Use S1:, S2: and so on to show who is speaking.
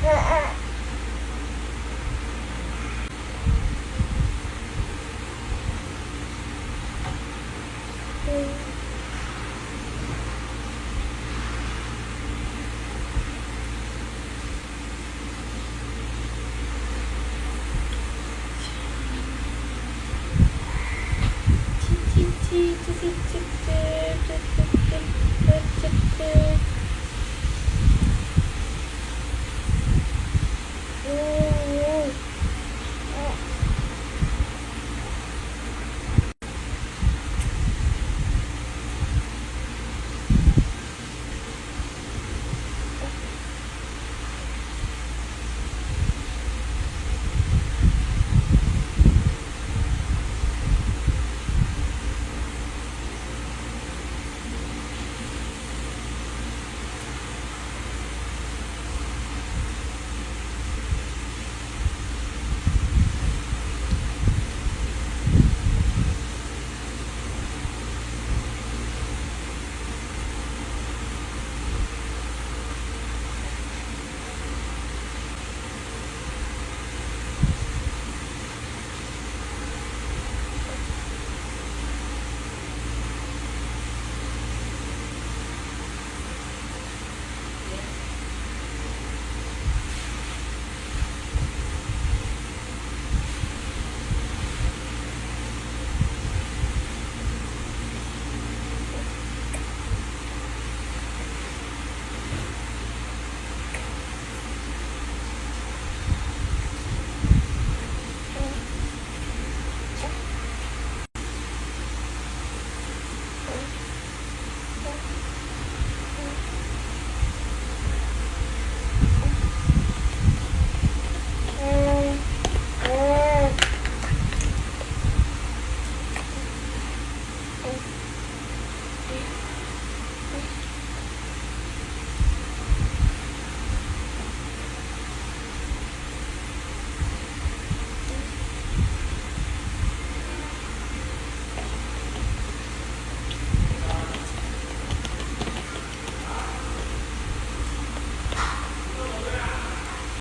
S1: ha ha!
S2: 치치치치